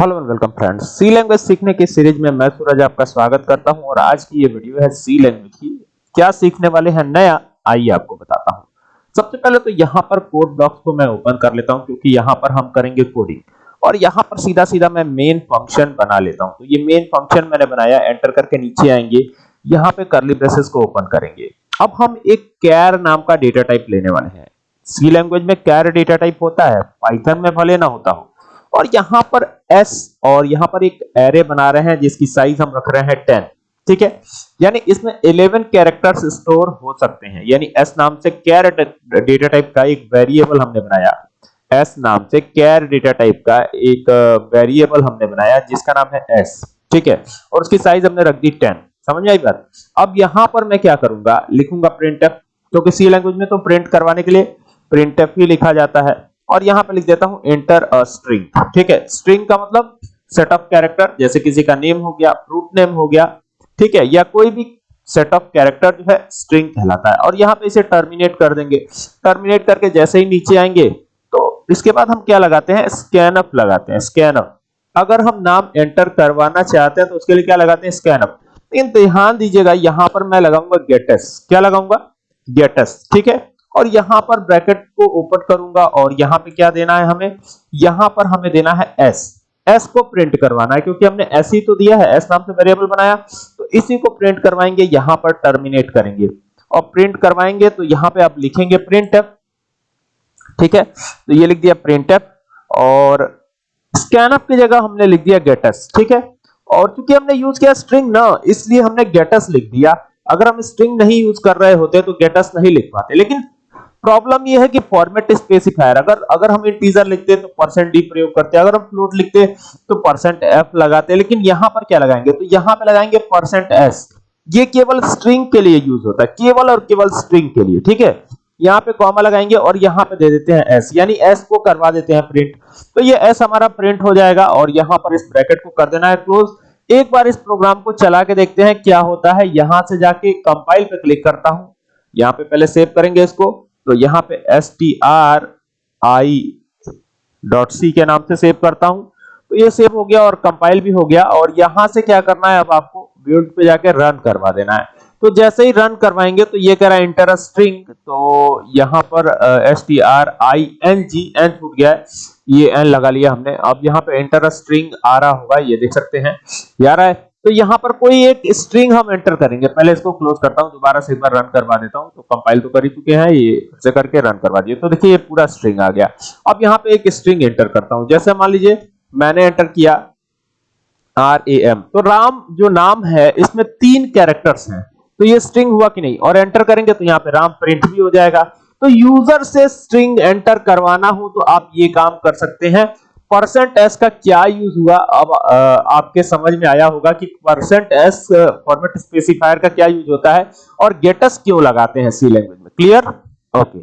Hello and welcome friends. C language सीखने की series में मैं सूरज आपका स्वागत करता हूँ और आज की ये वीडियो है सी लैंग्वेज की। क्या सीखने वाले हैं नया? आइए आपको बताता हूँ। सबसे पहले तो यहाँ पर कोड ब्लॉक्स को मैं ओपन कर लेता हूँ क्योंकि यहाँ पर हम करेंगे कोडिंग और यहाँ पर सीधा सीधा मैं मेन फ़ंक्शन बना लेता हूँ। तो ये मेन फ़ंक्शन मैंने बनाया एंटर करके नीचे आएँगे। यहाँ पे करली ब्रेसेस को ओपन करेंगे। अब हम एक कैर नाम का डेटा टाइप लेने वाले हैं। सी लैंग्वेज में कैर डेटा टाइप होता है पाइथन में भले ना होता हो और यहाँ पर s और यहाँ पर एक एरे बना रहे हैं, जिसकी साइज़ हम रख रहे हैं 10 ठीक है? यानी इसमें 11 कैरेक्टर्स स्टोर हो सकते हैं। यानी s नाम से कैर डेटा टाइप का एक वेरिएबल हमने बनाया। S नाम से कैर डेटा टाइप का एक वेरिएबल हमने बनाया, जिसका नाम है s, ठीक है? और उसकी साइज़ हमने रख दी 10 समझ में आई बात? अब यहाँ पर मैं क्या करूँगा? लिखूँगा प्रिंटफ क्योंकि सी लैंग्वेज में तो प्रिंट करवाने के लिए प्रिंटफ ही लिखा जाता है। और यहाँ पे लिख देता हूँ एंटर अ स्ट्रिंग ठीक है? स्ट्रिंग का मतलब सेट ऑफ़ कैरेक्टर जैसे किसी का नेम हो गया फ्रूट नेम हो गया, ठीक है? या कोई भी सेट ऑफ़ कैरेक्टर जो है स्ट्रिंग कहलाता है। और यहाँ पे इसे टर्मिनेट कर देंगे। टर्मिनेट करके जैसे ही नीचे आएँगे तो इसके बाद हम क्या लगाते हैं? स्कैनअप लगाते हैं स्कैनअप अगर हम नाम एंटर करवाना चाहते हैं तो उसके लिए क्या लगाते हैं? स्कैनअप लेकिन ध्यान दीजिएगा, यहाँ पर मैं लगाऊँगा गेटस क्या लगाऊँगा? गेटस ठीक है? और यहाँ पर ब्रैकेट को ओपन करूँगा और यहाँ पे क्या देना है हमें? यहाँ पर हमें देना है s. S को प्रिंट करवाना है, क्योंकि हमने s ही तो दिया है, s नाम से वेरिएबल बनाया। तो इसी को प्रिंट करवाएँगे, यहाँ पर टर्मिनेट करेंगे। और प्रिंट करवाएँगे तो यहाँ पे आप लिखेंगे printf ठीक है? तो ये लिख दिया printf और scanf की जगह हमने लिख दिया getus ठीक है? और क्योंकि हमने यूज़ किया स्ट्रिंग ना, इसलिए हमने getus लिख दिया। अगर हम स्ट्रिंग नहीं यूज़ कर रहे होते तो getus नहीं लिख पाते। लेकिन प्रॉब्लम ये है कि फॉर्मेट स्पेसिफायर अगर अगर हम इंटीजर लिखते हैं तो परसेंट डी प्रयोग करते हैं। अगर हम फ्लोट लिखते हैं तो परसेंट एफ़ लगाते हैं। लेकिन यहाँ पर क्या लगाएँगे? तो यहाँ पे लगाएँगे परसेंट एस ये केवल स्ट्रिंग के लिए यूज़ होता है। केवल और केवल स्ट्रिंग के लिए, ठीक है? यहाँ पे कॉमा लगाएँगे और यहाँ पे दे देते हैं एस यानी एस को करवा देते हैं प्रिंट तो ये एस हमारा प्रिंट हो जाएगा और यहाँ पर इस ब्रैकेट को कर देना है क्लोज एक बार इस प्रोग्राम को चला के देखते हैं क्या होता है। यहाँ से जाके कंपाइल पे क्लिक करता हूँ। यहाँ पे पहले सेव करेंगे इसको। तो यहाँ पे S T R I dot C के नाम से सेव करता हूँ। तो ये सेव हो गया और कंपाइल भी हो गया और यहाँ से क्या करना है, अब आपको बिल्ड पे जाके रन करवा देना है। तो जैसे ही रन करवाएँगे तो ये कह रहा है इंटर स्ट्रिंग तो यहाँ पर S T R I N G N छूट गया है। ये एन लगा लिया हमने। अब यहाँ पे इंटर स्ट्रिंग आ रहा होगा, ये देख सकते हैं। यार है तो यहाँ पर कोई एक स्ट्रिंग हम एंटर करेंगे। पहले इसको क्लोज करता हूँ, दोबारा से एक बार रन करवा देता हूँ तो कंपाइल तो कर ही चुके हैं, ये से करके रन करवा दिए। तो देखिए, ये पूरा स्ट्रिंग आ गया। अब यहाँ पे एक स्ट्रिंग एंटर करता हूँ। जैसे मान लीजिए, मैंने एंटर किया आर ए एम तो राम जो नाम है, इसमें तीन कैरेक्टर्स हैं। तो ये स्ट्रिंग हुआ कि नहीं? और एंटर करेंगे तो यहाँ पे राम प्रिंट भी हो जाएगा। तो यूज़र से स्ट्रिंग एंटर करवाना हो तो आप ये काम कर सकते हैं। परसेंट एस का क्या यूज़ हुआ? अब आपके समझ में आया होगा कि परसेंट एस फॉर्मेट स्पेसिफायर का क्या यूज़ होता है और गेटस क्यों लगाते हैं सी लैंग्वेज में? Clear okay